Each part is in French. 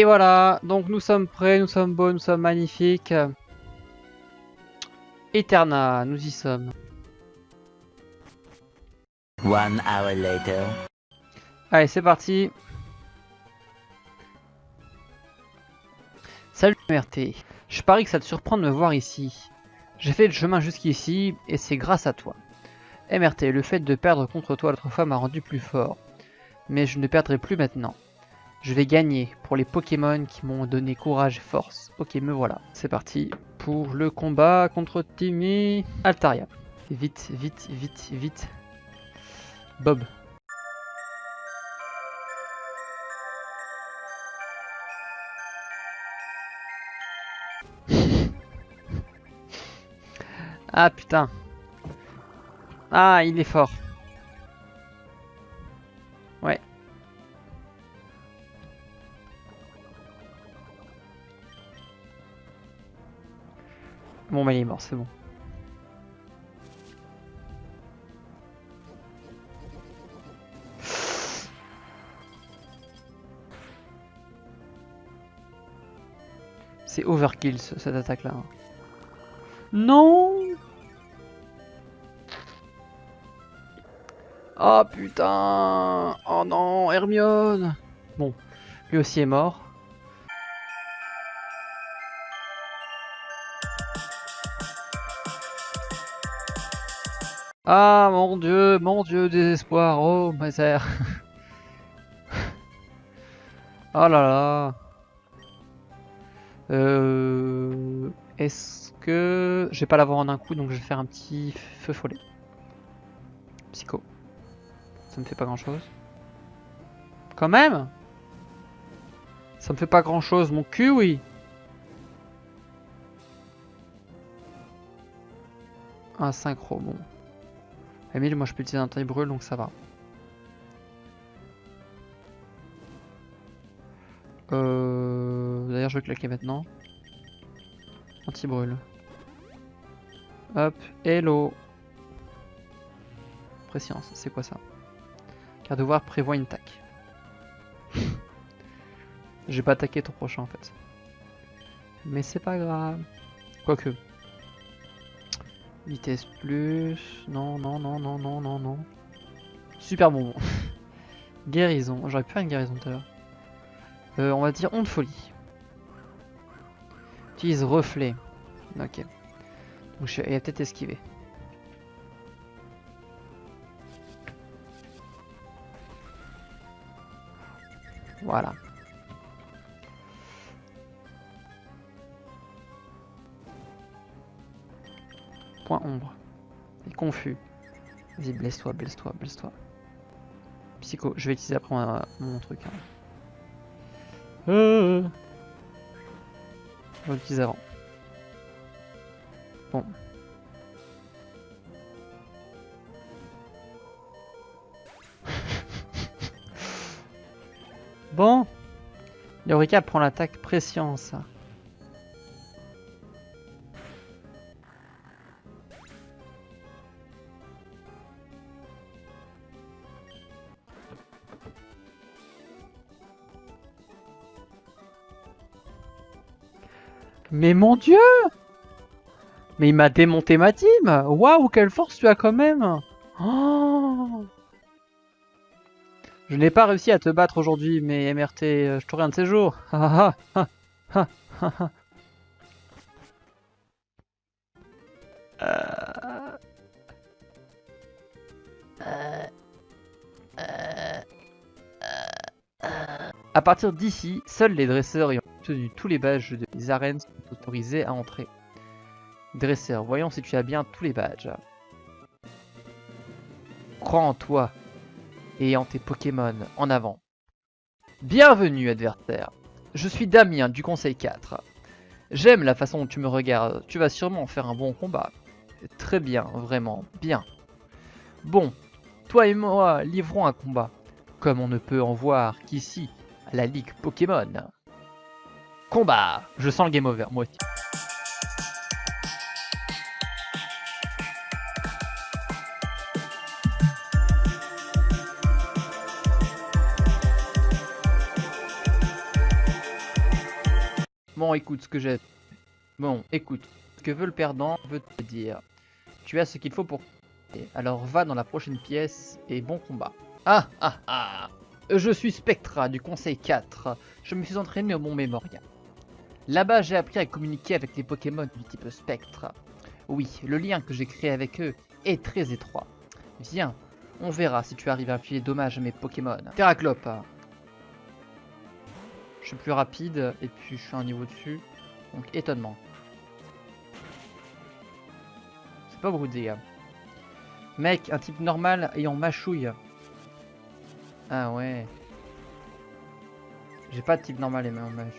Et voilà, donc nous sommes prêts, nous sommes beaux, nous sommes magnifiques. Eterna, nous y sommes. One hour later. Allez, c'est parti. Salut MRT, je parie que ça te surprend de me voir ici. J'ai fait le chemin jusqu'ici et c'est grâce à toi. MRT, le fait de perdre contre toi l'autre fois m'a rendu plus fort. Mais je ne perdrai plus maintenant. Je vais gagner pour les Pokémon qui m'ont donné courage et force. Ok, me voilà. C'est parti pour le combat contre Timmy Altaria. Vite, vite, vite, vite. Bob. ah putain. Ah, il est fort. Bon, mais il est mort, c'est bon. C'est overkill cette attaque là. Non Oh putain Oh non, Hermione Bon, lui aussi est mort. Ah mon dieu, mon dieu, désespoir, oh misère. oh là là. Euh, Est-ce que... Je vais pas l'avoir en un coup, donc je vais faire un petit feu follet. Psycho. Ça me fait pas grand chose. Quand même Ça me fait pas grand chose, mon cul, oui Un synchro, bon. Emile, moi je peux utiliser un taille brûle, donc ça va. Euh... D'ailleurs, je vais claquer maintenant. Anti-brûle. Hop, hello. Préscience, c'est quoi ça? Car devoir prévoit une tac. J'ai pas attaqué ton prochain en fait. Mais c'est pas grave. Quoique. Vitesse plus. Non, non, non, non, non, non, non. Super bon. guérison. J'aurais pu faire une guérison tout à l'heure. Euh, on va dire onde folie. Utilise reflet. Ok. Donc je... il a peut-être esquivé. Voilà. Point ombre. Il est confus. Vas-y, blesse-toi, blesse-toi, blesse-toi. Psycho, je vais utiliser après mon, truc. Hein. Euh. Je avant. Bon. bon. Eureka prend l'attaque préscience. Mais mon dieu! Mais il m'a démonté ma team! Waouh, quelle force tu as quand même! Oh! Je n'ai pas réussi à te battre aujourd'hui, mais MRT, je t'aurai un de ces jours. À partir d'ici, seuls les dresseurs ayant tous les badges des arènes sont autorisés à entrer. Dresseur, voyons si tu as bien tous les badges. Crois en toi et en tes Pokémon, en avant. Bienvenue adversaire, je suis Damien du Conseil 4. J'aime la façon dont tu me regardes, tu vas sûrement faire un bon combat. Très bien, vraiment, bien. Bon, toi et moi livrons un combat, comme on ne peut en voir qu'ici, la Ligue Pokémon. Combat Je sens le game over, moi aussi. Bon, écoute ce que j'ai. Bon, écoute. Ce que veut le perdant veut te dire. Tu as ce qu'il faut pour. Alors va dans la prochaine pièce et bon combat. Ah ah ah Je suis Spectra du Conseil 4. Je me suis entraîné au Mont Mémorial. Là-bas, j'ai appris à communiquer avec les Pokémon du type Spectre. Oui, le lien que j'ai créé avec eux est très étroit. Viens, on verra si tu arrives à infliger dommage à mes Pokémon. Terraclope. Je suis plus rapide et puis je suis un niveau dessus. Donc étonnement. C'est pas beaucoup de dégâts. Mec, un type normal ayant mâchouille. Ah ouais. J'ai pas de type normal et même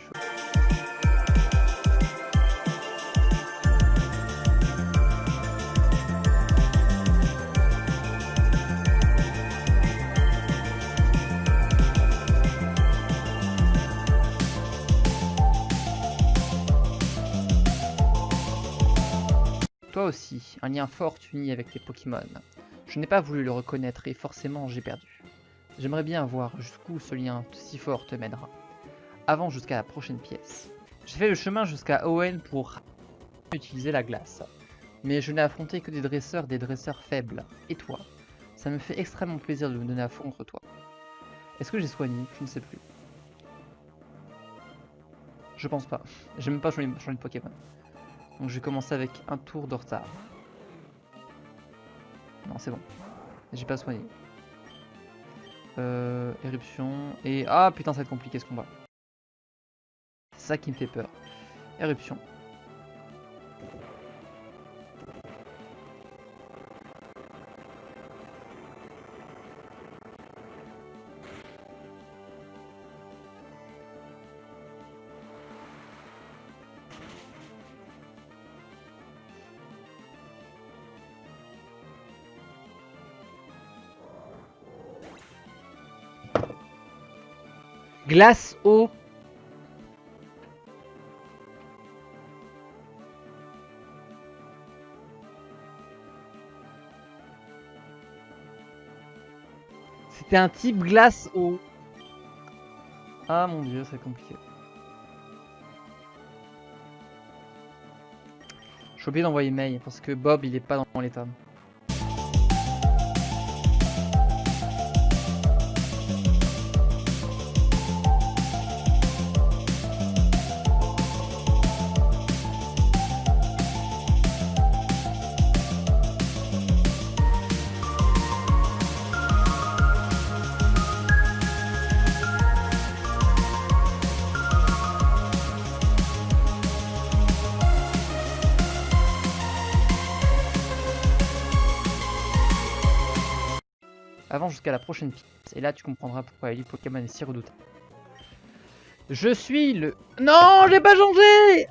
un lien fort uni avec les Pokémon. Je n'ai pas voulu le reconnaître et forcément j'ai perdu. J'aimerais bien voir jusqu'où ce lien si fort te mènera. Avant jusqu'à la prochaine pièce. J'ai fait le chemin jusqu'à Owen pour utiliser la glace. Mais je n'ai affronté que des dresseurs, des dresseurs faibles. Et toi? Ça me fait extrêmement plaisir de me donner à fond contre toi. Est-ce que j'ai soigné? Je ne sais plus. Je pense pas. J'ai même pas changé de Pokémon. Donc je vais commencer avec un tour de retard. Non, c'est bon. J'ai pas soigné. Euh, éruption. Et... Ah putain, ça va être compliqué ce combat. C'est ça qui me fait peur. Éruption. Glace, eau. C'était un type glace eau. Ah mon dieu, c'est compliqué. Je suis obligé d'envoyer mail parce que Bob il est pas dans l'état. Jusqu'à la prochaine pièce. Et là, tu comprendras pourquoi Elite Pokémon est si redoutable. Je suis le... Non, j'ai pas changé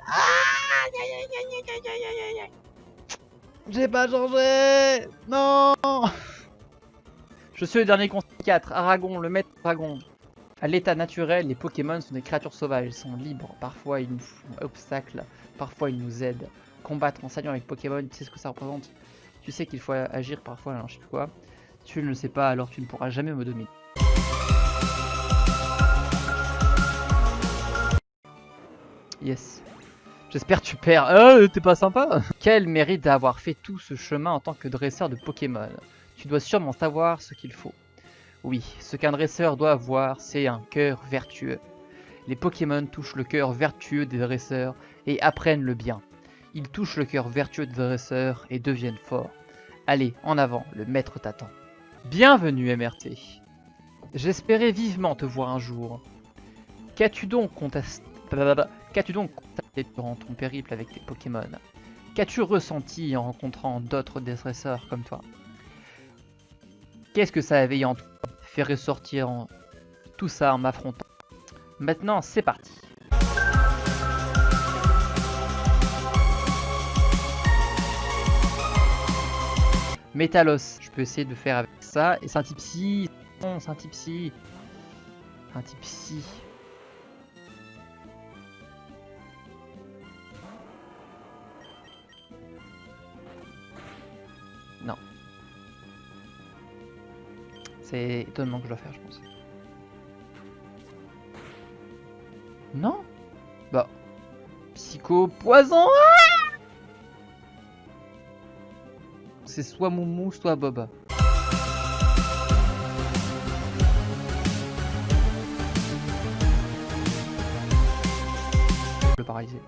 J'ai pas changé Non Je suis le dernier conseil 4, Aragon, le maître dragon. À l'état naturel, les Pokémon sont des créatures sauvages, sont libres. Parfois, ils nous font obstacle, parfois, ils nous aident. Combattre en s'alliant avec Pokémon, tu sais ce que ça représente? Tu sais qu'il faut agir parfois, alors je sais plus quoi. Tu ne le sais pas, alors tu ne pourras jamais me dominer. Yes. J'espère que tu perds. Euh, t'es pas sympa Quel mérite d'avoir fait tout ce chemin en tant que dresseur de Pokémon? Tu dois sûrement savoir ce qu'il faut. Oui, ce qu'un dresseur doit avoir, c'est un cœur vertueux. Les Pokémon touchent le cœur vertueux des dresseurs et apprennent le bien. Ils touchent le cœur vertueux des dresseurs et deviennent forts. Allez, en avant, le maître t'attend. Bienvenue MRT. J'espérais vivement te voir un jour. Qu'as-tu donc constaté durant ton périple avec tes Pokémon? Qu'as-tu ressenti en rencontrant d'autres dresseurs comme toi? Qu'est-ce que ça avait en toi fait ressortir tout ça en m'affrontant? Maintenant, c'est parti. Métalos, je peux essayer de faire avec ça. Et c'est un type psy. Non, c'est un type psy. Un type. Non. C'est étonnement que je dois faire, je pense. Non? Bah. Choco poison Ah C'est soit Moumou, soit Bob. Le paralysé.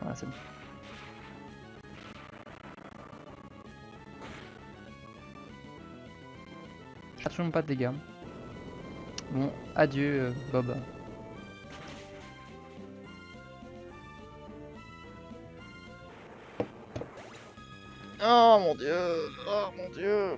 Voilà, c'est bon. Absolument pas de dégâts. Bon, adieu euh, Bob. Oh mon dieu. Oh mon dieu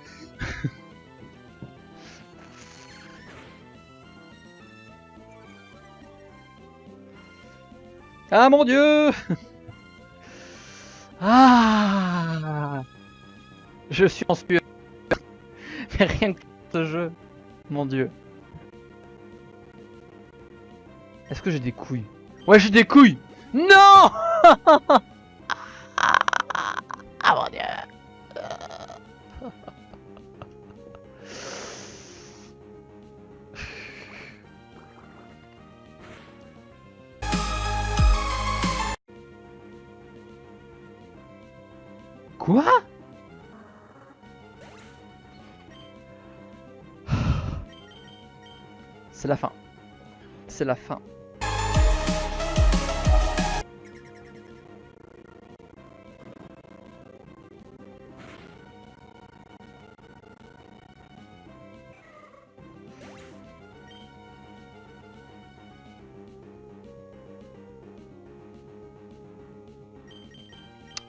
Ah mon dieu Ah Je suis en sueur. Mais rien que ce jeu. Mon dieu. Est-ce que j'ai des couilles? Ouais j'ai des couilles Non Ah mon dieu C'est la fin. C'est la fin.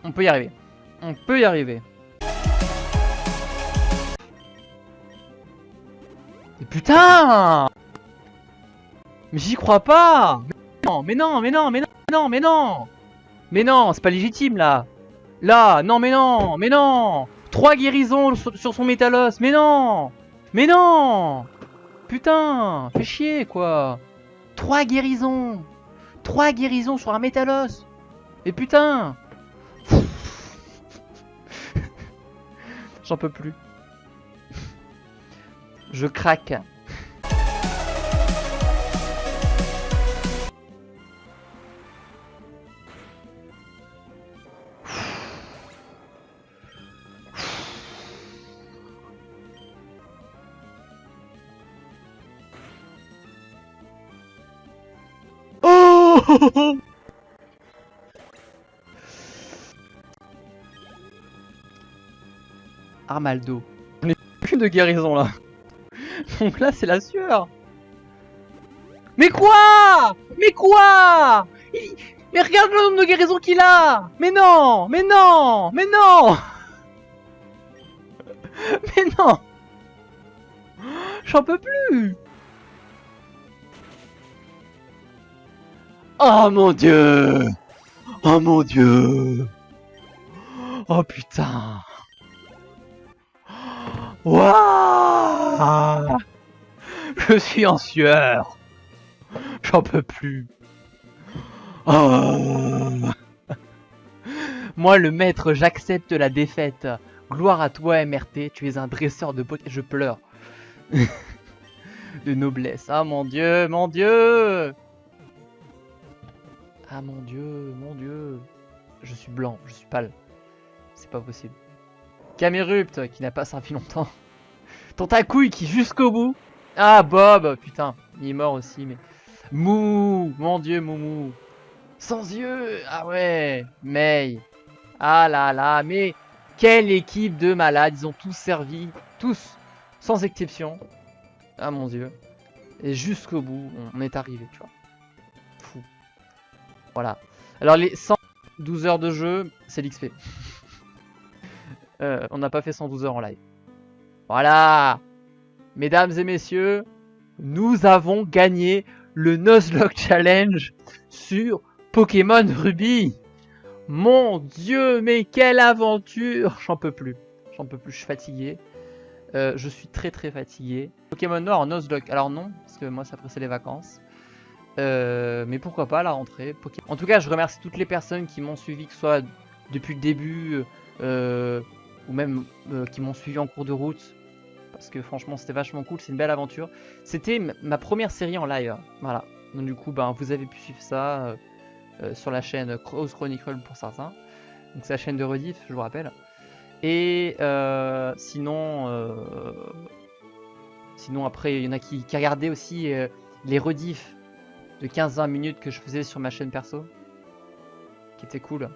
On peut y arriver. On peut y arriver. Mais putain Mais j'y crois pas Mais non, mais non, mais non, mais non, mais non Mais non, c'est pas légitime là. Là, non, mais non, mais non. Trois guérisons sur, son métalos, mais non. Mais non. Putain Fais chier, quoi. Trois guérisons. Trois guérisons sur un métalos Mais putain J'en peux plus. Je craque. Oh Armaldo. On est plus de guérison là. Donc là c'est la sueur. Mais quoi? Mais quoi? Mais regarde le nombre de guérisons qu'il a! Mais non! Mais non! Mais non! Mais non! J'en peux plus! Oh mon dieu! Oh mon dieu! Oh putain Waouh Je suis en sueur. J'en peux plus. Oh. Moi, le maître, j'accepte la défaite. Gloire à toi, MRT. Tu es un dresseur de beauté. Je pleure. de noblesse. Ah mon dieu, mon dieu. Ah mon dieu, mon dieu. Je suis blanc, je suis pâle. C'est pas possible. Camérupt qui n'a pas servi longtemps. Tentacouille qui jusqu'au bout. Ah Bob, putain, il est mort aussi mais. Mou, mon dieu Moumou. Sans yeux, ah ouais. May. Ah là là, mais quelle équipe de malades, ils ont tous servi, tous, sans exception. Ah mon dieu. Et jusqu'au bout, on est arrivé, tu vois. Fou. Voilà. Alors les 112 heures de jeu, c'est l'XP. Euh, on n'a pas fait 112 heures en live. Voilà Mesdames et messieurs, nous avons gagné le Nuzlocke Challenge sur Pokémon Ruby. Mon dieu, mais quelle aventure J'en peux plus. J'en peux plus, je suis fatigué. Euh, je suis très très fatigué. Pokémon Noir en. Alors non, parce que moi ça pressait les vacances. Euh, mais pourquoi pas la rentrée. En tout cas, je remercie toutes les personnes qui m'ont suivi, que ce soit depuis le début ou même euh, qui m'ont suivi en cours de route. Parce que franchement, c'était vachement cool. C'est une belle aventure. C'était ma première série en live. Voilà. Donc du coup, ben, vous avez pu suivre ça euh, euh, sur la chaîne Cross Chronicle pour certains. Donc c'est la chaîne de rediff, je vous rappelle. Et sinon, sinon après, il y en a qui, qui regardaient aussi les rediffs de 15-20 minutes que je faisais sur ma chaîne perso, qui était cool.